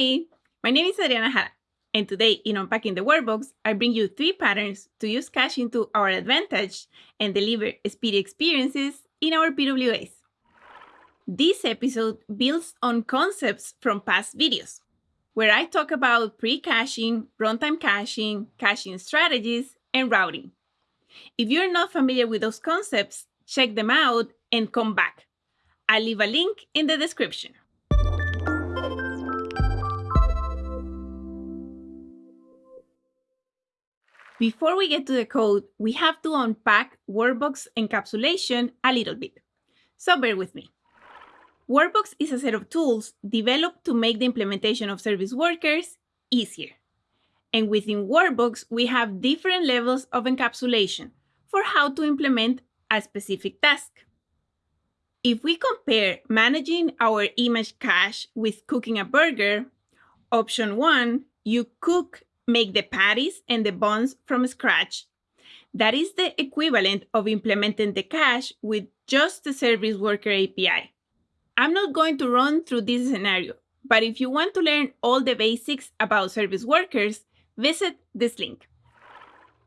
Hi, my name is Adriana Jara, and today in Unpacking the Workbox, I bring you three patterns to use caching to our advantage and deliver speedy experiences in our PWAs. This episode builds on concepts from past videos, where I talk about pre-caching, runtime caching, caching strategies, and routing. If you're not familiar with those concepts, check them out and come back. I'll leave a link in the description. Before we get to the code, we have to unpack Workbox encapsulation a little bit. So bear with me. Workbox is a set of tools developed to make the implementation of service workers easier. And within Workbox, we have different levels of encapsulation for how to implement a specific task. If we compare managing our image cache with cooking a burger, option one, you cook make the patties and the buns from scratch. That is the equivalent of implementing the cache with just the Service Worker API. I'm not going to run through this scenario, but if you want to learn all the basics about service workers, visit this link.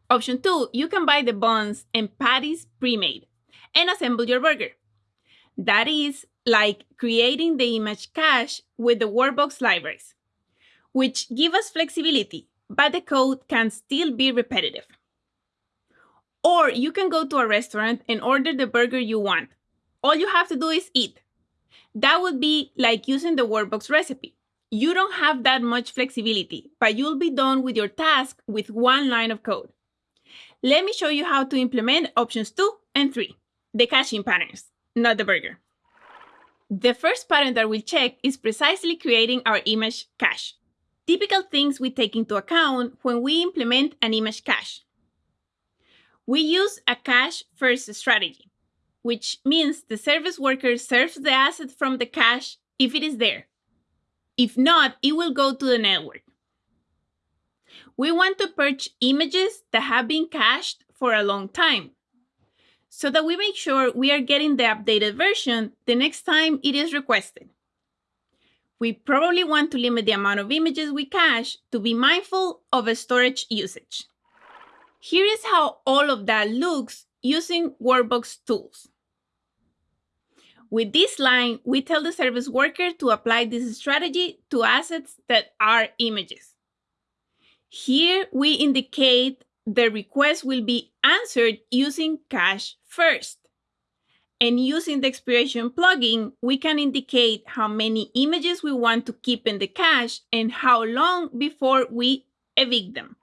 Option 2, you can buy the buns and patties pre-made and assemble your burger. That is like creating the image cache with the Workbox libraries, which give us flexibility but the code can still be repetitive. Or you can go to a restaurant and order the burger you want. All you have to do is eat. That would be like using the Workbox recipe. You don't have that much flexibility, but you'll be done with your task with one line of code. Let me show you how to implement options 2 and 3, the caching patterns, not the burger. The first pattern that we'll check is precisely creating our image cache. Typical things we take into account when we implement an image cache. We use a cache first strategy, which means the service worker serves the asset from the cache if it is there. If not, it will go to the network. We want to purge images that have been cached for a long time so that we make sure we are getting the updated version the next time it is requested we probably want to limit the amount of images we cache to be mindful of storage usage. Here is how all of that looks using Workbox tools. With this line, we tell the service worker to apply this strategy to assets that are images. Here we indicate the request will be answered using cache first. And using the expiration plugin, we can indicate how many images we want to keep in the cache and how long before we evict them.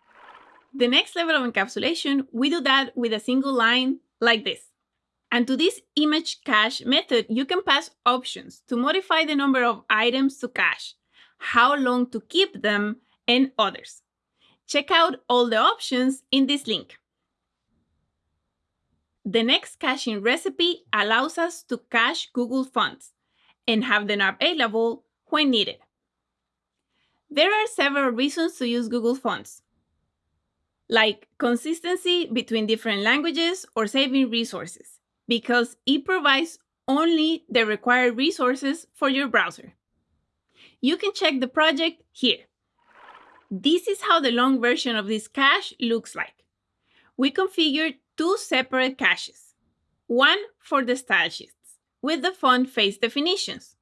The next level of encapsulation, we do that with a single line like this. And to this image cache method, you can pass options to modify the number of items to cache, how long to keep them, and others. Check out all the options in this link. The next caching recipe allows us to cache Google Fonts and have them available when needed. There are several reasons to use Google Fonts, like consistency between different languages or saving resources, because it provides only the required resources for your browser. You can check the project here. This is how the long version of this cache looks like. We configured two separate caches, one for the stylesheets with the font face definitions.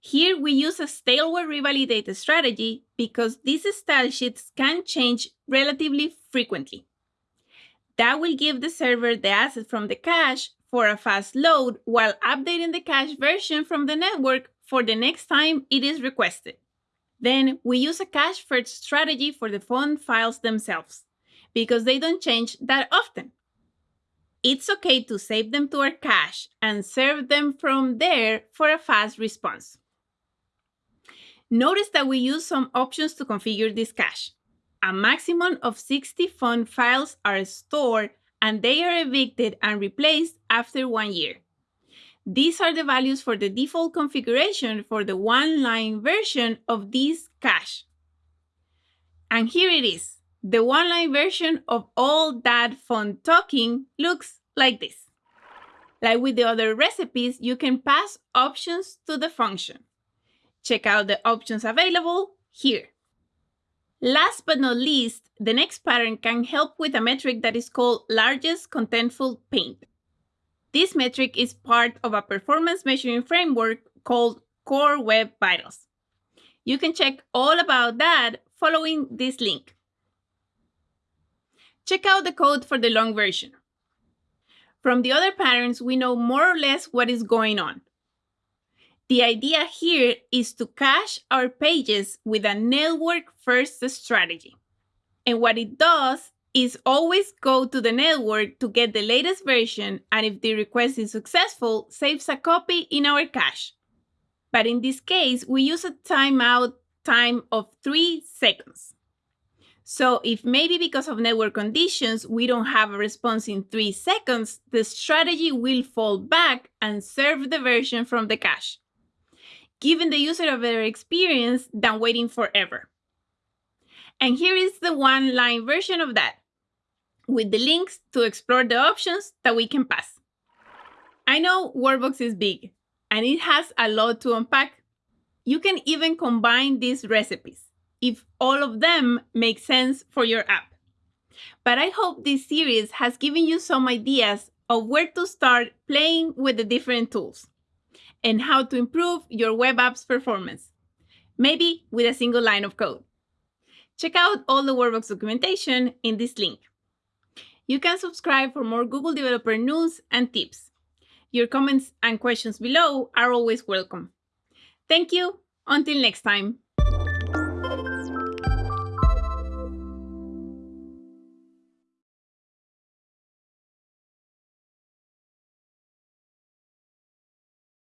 Here we use a stale-while-revalidate strategy because these style sheets can change relatively frequently. That will give the server the asset from the cache for a fast load while updating the cache version from the network for the next time it is requested. Then we use a cache first strategy for the font files themselves because they don't change that often it's okay to save them to our cache and serve them from there for a fast response. Notice that we use some options to configure this cache. A maximum of 60 font files are stored and they are evicted and replaced after one year. These are the values for the default configuration for the one-line version of this cache. And here it is. The one-line version of all that fun talking looks like this. Like with the other recipes, you can pass options to the function. Check out the options available here. Last but not least, the next pattern can help with a metric that is called largest contentful paint. This metric is part of a performance measuring framework called Core Web Vitals. You can check all about that following this link. Check out the code for the long version. From the other patterns, we know more or less what is going on. The idea here is to cache our pages with a network first strategy. And what it does is always go to the network to get the latest version, and if the request is successful, saves a copy in our cache. But in this case, we use a timeout time of three seconds. So if maybe because of network conditions, we don't have a response in three seconds, the strategy will fall back and serve the version from the cache giving the user a better experience than waiting forever. And here is the one line version of that, with the links to explore the options that we can pass. I know Workbox is big and it has a lot to unpack. You can even combine these recipes if all of them make sense for your app. But I hope this series has given you some ideas of where to start playing with the different tools and how to improve your web app's performance, maybe with a single line of code. Check out all the Workbox documentation in this link. You can subscribe for more Google Developer news and tips. Your comments and questions below are always welcome. Thank you. Until next time.